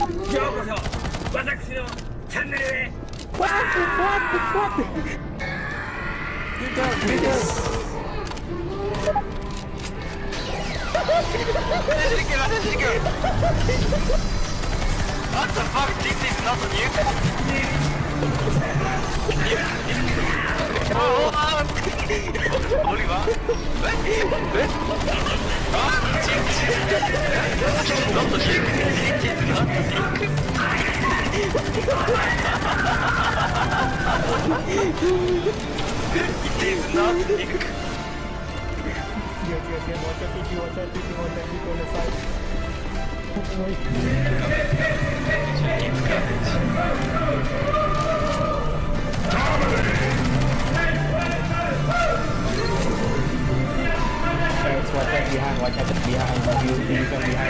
ようこそ私のチャンネルへわーってわーってわーって出た出た What the fuck? This is not new. oh, oh, Oliver? What? What? Ah, Jink! Not the Jink! Yes, yes. Watch out, TP, watch out, behind, watch out behind. You, behind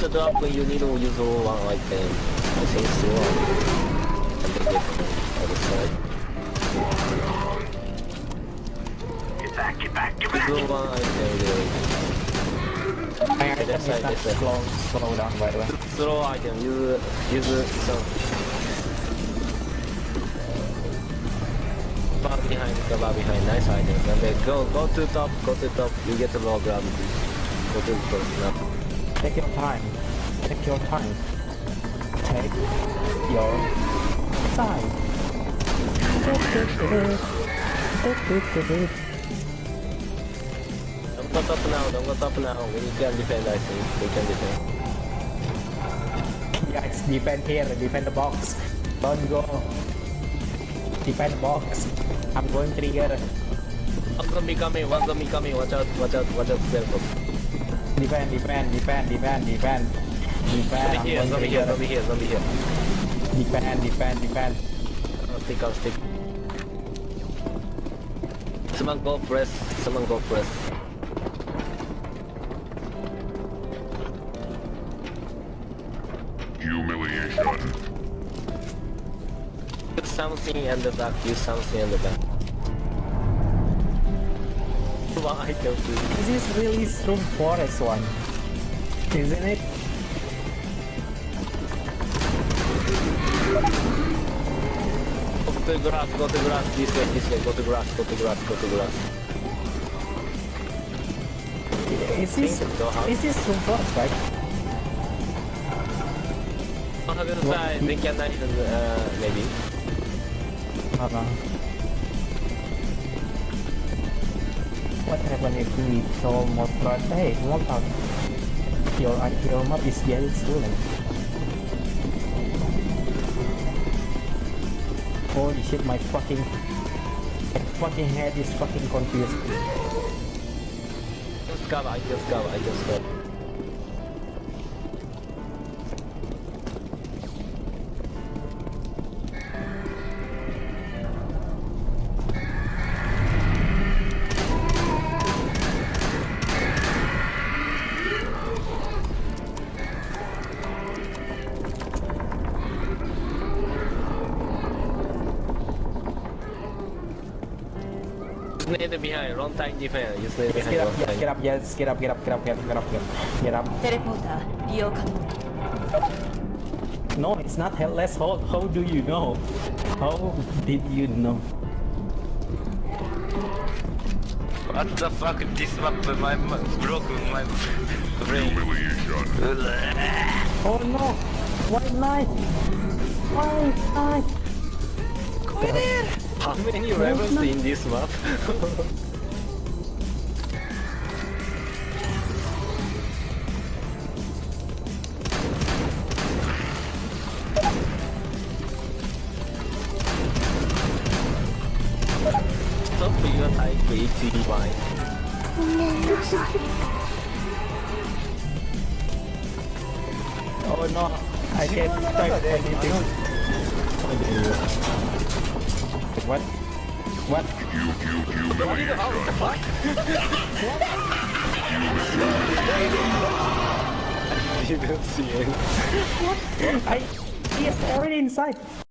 The drop when you need to use one item. I think so. And get from other side. Get back, get back, get Use back! one item there. I I That's right, that's slow, slow down by the way. Throw item. Use use some. Bar behind, the bar behind, nice. And then go go to top, go to top. You get the low gravity. Go to the top now. Take your time. Take your time. Take your time. Don't go top now, don't go top now. We can defend, I think. We can defend. Guys, defend here, defend the box. Don't go. Defend the box. I'm going trigger. One zombie coming, one zombie coming. Watch out, watch out, watch out. Defend, defend, defend, defend, defend. Defend, Zombie I'm here, going zombie here, trigger. zombie here, zombie here. Defend, defend, defend. I'll stick, I'll stick. Someone go press, someone go press. Humiliation. Use something in the back, use something in the back. One item, please. This is really strong forest one. Isn't it? Go to grass, go to grass, this way, this way, go to grass, go to grass, go to grass. Is this, is this strong forest, right? On the other side, they can even, uh, maybe. Uh, what happened if we saw more front? Hey, what up? Your, your map is getting stolen. Holy shit, my fucking... My fucking head is fucking confused. Just cover, I just cover, I just cover. Just nail it behind. Wrong time defense. Just nail it. Get up, yes, get up, yes, get up, get up, get up, get up, get up, get up. Get up. No, it's not headless hold. How do you know? How did you know? What the fuck? This map, my broke my brain. Oh no! White light! White light! Go in! How many rebels in this map? Stop your type Oh no, I can't type anything. What? What? What? You don't see it. What? I he is already inside.